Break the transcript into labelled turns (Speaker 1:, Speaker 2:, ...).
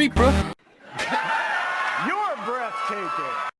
Speaker 1: street, bro.
Speaker 2: You're breathtaking.